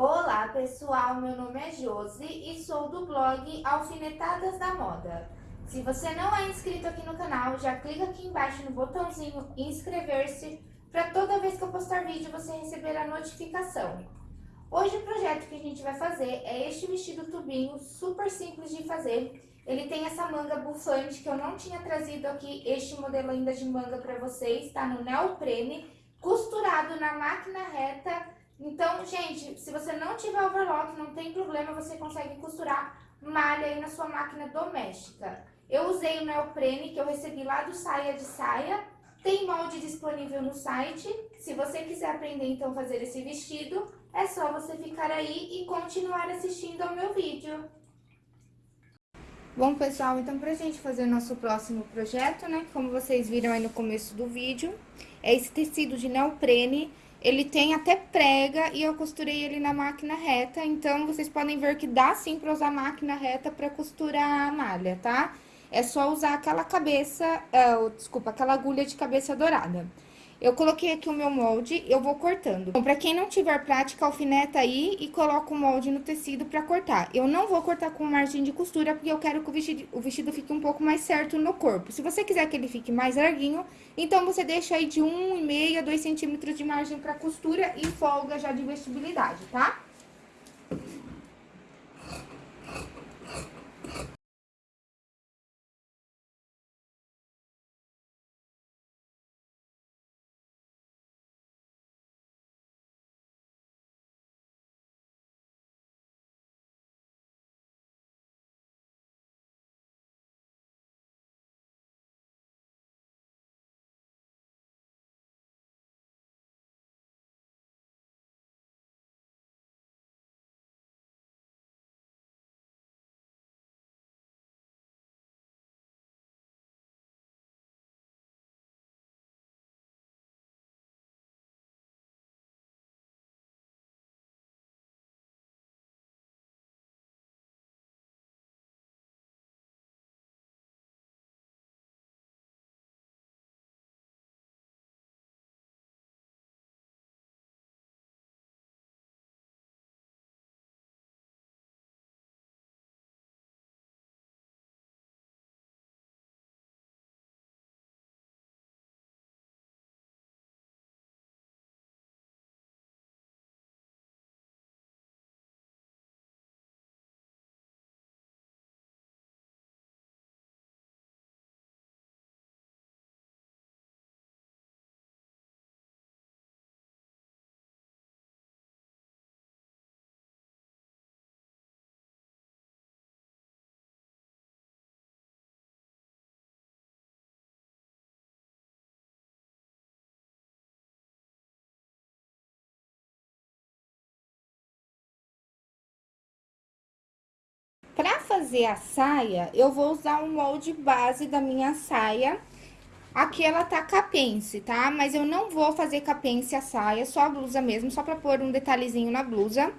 Olá pessoal, meu nome é Josi e sou do blog Alfinetadas da Moda. Se você não é inscrito aqui no canal, já clica aqui embaixo no botãozinho inscrever-se para toda vez que eu postar vídeo você receber a notificação. Hoje o projeto que a gente vai fazer é este vestido tubinho, super simples de fazer. Ele tem essa manga bufante que eu não tinha trazido aqui, este modelo ainda de manga para vocês, tá no neoprene, costurado na máquina reta então, gente, se você não tiver overlock, não tem problema, você consegue costurar malha aí na sua máquina doméstica. Eu usei o neoprene que eu recebi lá do Saia de Saia, tem molde disponível no site. Se você quiser aprender então fazer esse vestido, é só você ficar aí e continuar assistindo ao meu vídeo. Bom, pessoal, então pra gente fazer nosso próximo projeto, né, como vocês viram aí no começo do vídeo, é esse tecido de neoprene ele tem até prega e eu costurei ele na máquina reta, então vocês podem ver que dá sim pra usar máquina reta pra costurar a malha, tá? É só usar aquela cabeça, uh, desculpa, aquela agulha de cabeça dourada. Eu coloquei aqui o meu molde, eu vou cortando. Bom, pra quem não tiver prática, alfineta aí e coloca o molde no tecido pra cortar. Eu não vou cortar com margem de costura, porque eu quero que o vestido, o vestido fique um pouco mais certo no corpo. Se você quiser que ele fique mais larguinho, então você deixa aí de 1,5 a 2 centímetros de margem pra costura e folga já de vestibilidade, tá? Pra fazer a saia, eu vou usar o molde base da minha saia. Aqui ela tá capense, tá? Mas eu não vou fazer capense a saia, só a blusa mesmo, só pra pôr um detalhezinho na blusa.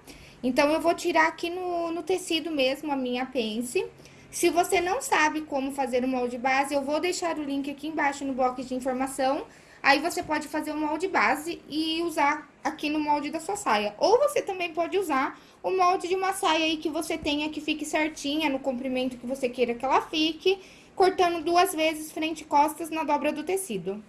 Então, eu vou tirar aqui no, no tecido mesmo a minha pence. Se você não sabe como fazer o molde base, eu vou deixar o link aqui embaixo no bloco de informação. Aí, você pode fazer o molde base e usar aqui no molde da sua saia. Ou você também pode usar o molde de uma saia aí que você tenha que fique certinha no comprimento que você queira que ela fique, cortando duas vezes frente e costas na dobra do tecido.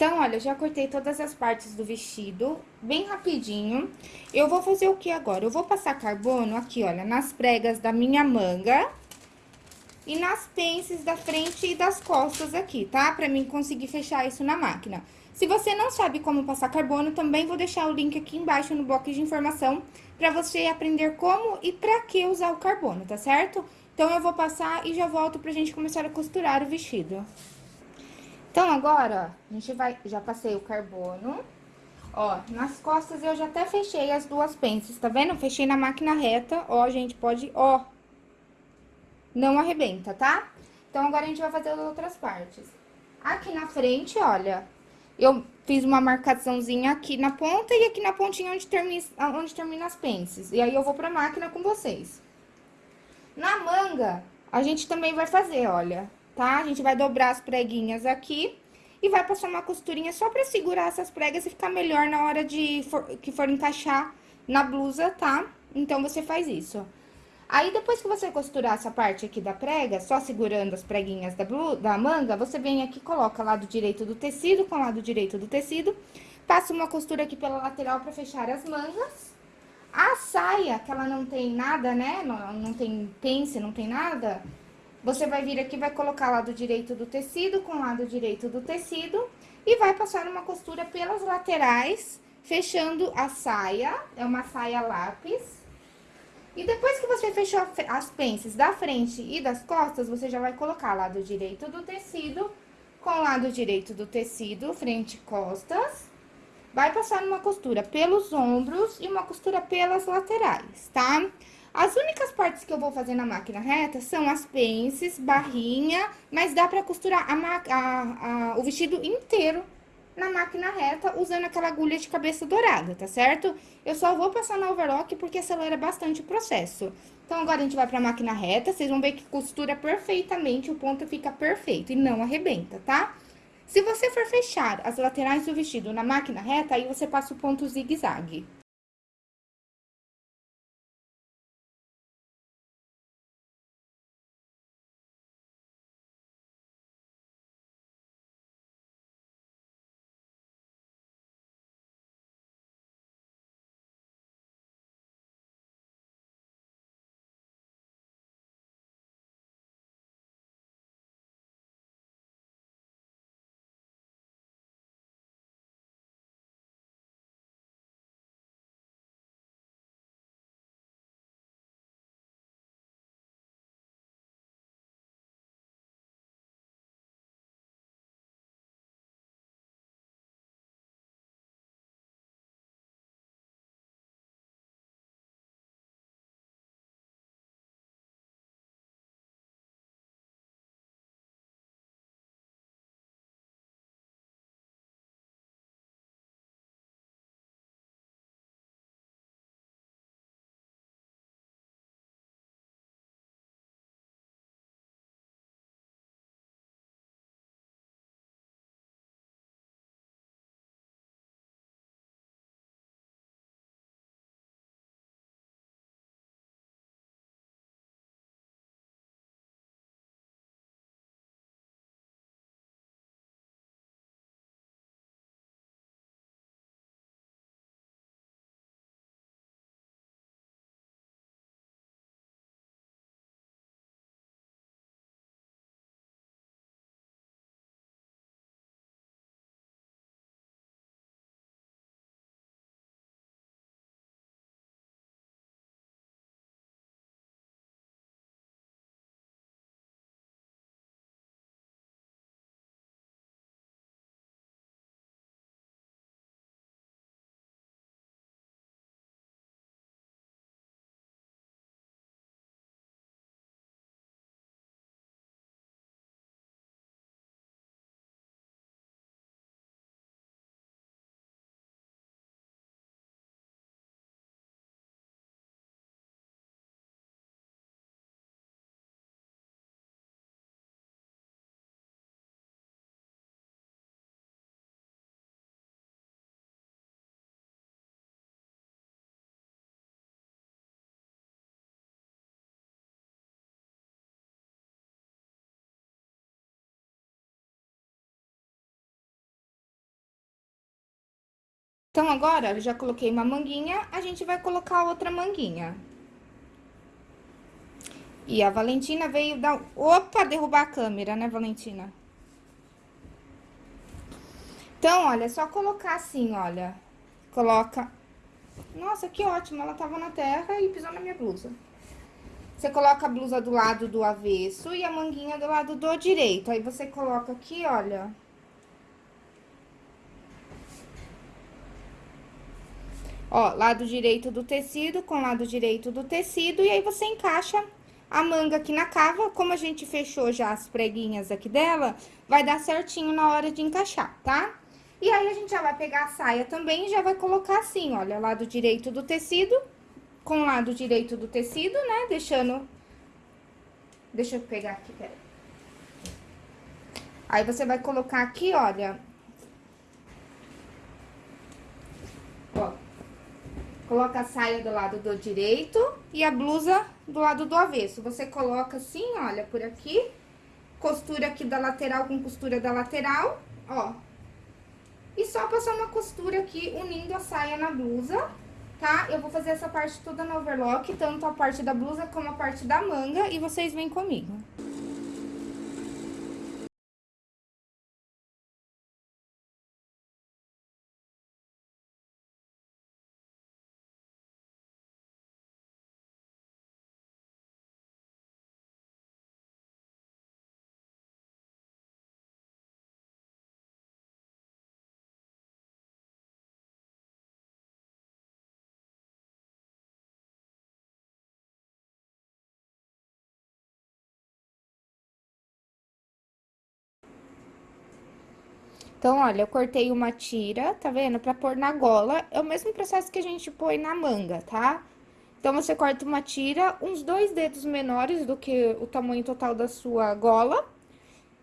Então, olha, já cortei todas as partes do vestido, bem rapidinho. Eu vou fazer o que agora? Eu vou passar carbono aqui, olha, nas pregas da minha manga e nas pences da frente e das costas aqui, tá? Pra mim conseguir fechar isso na máquina. Se você não sabe como passar carbono, também vou deixar o link aqui embaixo no box de informação pra você aprender como e pra que usar o carbono, tá certo? Então, eu vou passar e já volto pra gente começar a costurar o vestido. Então, agora, a gente vai... Já passei o carbono. Ó, nas costas eu já até fechei as duas pences, tá vendo? Fechei na máquina reta, ó, gente, pode... Ó, não arrebenta, tá? Então, agora a gente vai fazer as outras partes. Aqui na frente, olha, eu fiz uma marcaçãozinha aqui na ponta e aqui na pontinha onde termina, onde termina as pences. E aí, eu vou pra máquina com vocês. Na manga, a gente também vai fazer, olha, tá? A gente vai dobrar as preguinhas aqui e vai passar uma costurinha só pra segurar essas pregas e ficar melhor na hora de for, que for encaixar na blusa, tá? Então, você faz isso. Aí, depois que você costurar essa parte aqui da prega, só segurando as preguinhas da, blusa, da manga, você vem aqui, coloca lado direito do tecido com lado direito do tecido, passa uma costura aqui pela lateral pra fechar as mangas. A saia, que ela não tem nada, né, não, não tem pence, não tem nada, você vai vir aqui, vai colocar lado direito do tecido com lado direito do tecido e vai passar uma costura pelas laterais, fechando a saia, é uma saia lápis. E depois que você fechou as pences da frente e das costas, você já vai colocar lado direito do tecido com lado direito do tecido, frente e costas. Vai passar uma costura pelos ombros e uma costura pelas laterais, tá? As únicas partes que eu vou fazer na máquina reta são as pences, barrinha, mas dá pra costurar a, a, a, o vestido inteiro na máquina reta usando aquela agulha de cabeça dourada, tá certo? Eu só vou passar na overlock porque acelera bastante o processo. Então, agora a gente vai pra máquina reta, vocês vão ver que costura perfeitamente, o ponto fica perfeito e não arrebenta, tá? Se você for fechar as laterais do vestido na máquina reta, aí você passa o ponto zigue-zague. Então, agora, já coloquei uma manguinha, a gente vai colocar outra manguinha. E a Valentina veio dar... Opa, derrubar a câmera, né, Valentina? Então, olha, é só colocar assim, olha. Coloca... Nossa, que ótimo, ela tava na terra e pisou na minha blusa. Você coloca a blusa do lado do avesso e a manguinha do lado do direito. Aí, você coloca aqui, olha... Ó, lado direito do tecido com lado direito do tecido, e aí você encaixa a manga aqui na cava, como a gente fechou já as preguinhas aqui dela, vai dar certinho na hora de encaixar, tá? E aí, a gente já vai pegar a saia também e já vai colocar assim, olha, lado direito do tecido, com lado direito do tecido, né? Deixando... Deixa eu pegar aqui, peraí. Aí, você vai colocar aqui, olha... Ó, Coloca a saia do lado do direito e a blusa do lado do avesso. Você coloca assim, olha, por aqui. Costura aqui da lateral com costura da lateral, ó. E só passar uma costura aqui, unindo a saia na blusa, tá? Eu vou fazer essa parte toda no overlock, tanto a parte da blusa como a parte da manga, e vocês vêm comigo. Então, olha, eu cortei uma tira, tá vendo? Pra pôr na gola, é o mesmo processo que a gente põe na manga, tá? Então, você corta uma tira uns dois dedos menores do que o tamanho total da sua gola.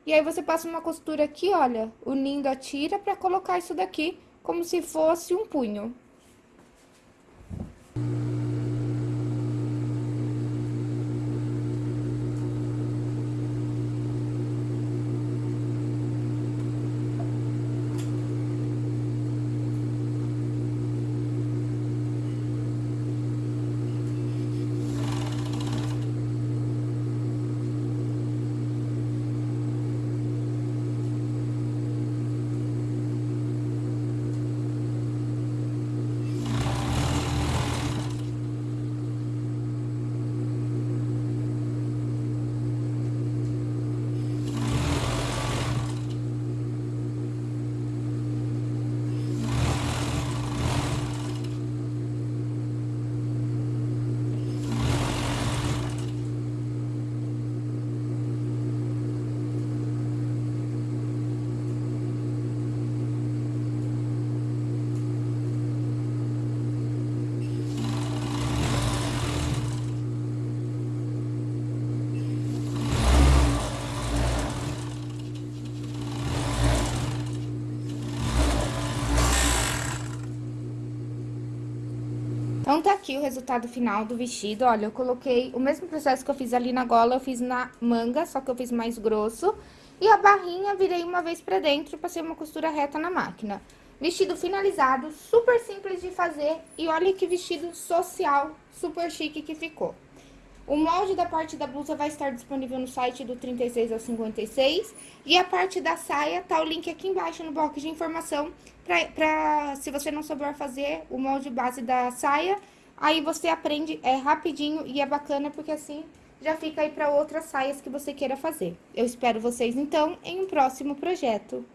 E aí, você passa uma costura aqui, olha, unindo a tira pra colocar isso daqui como se fosse um punho. Então, tá aqui o resultado final do vestido. Olha, eu coloquei o mesmo processo que eu fiz ali na gola, eu fiz na manga, só que eu fiz mais grosso. E a barrinha virei uma vez pra dentro, passei uma costura reta na máquina. Vestido finalizado, super simples de fazer. E olha que vestido social, super chique que ficou. O molde da parte da blusa vai estar disponível no site do 36 ao 56. E a parte da saia, tá o link aqui embaixo no box de informação. Pra, se você não souber fazer o molde base da saia, aí você aprende é rapidinho e é bacana, porque assim já fica aí para outras saias que você queira fazer. Eu espero vocês, então, em um próximo projeto.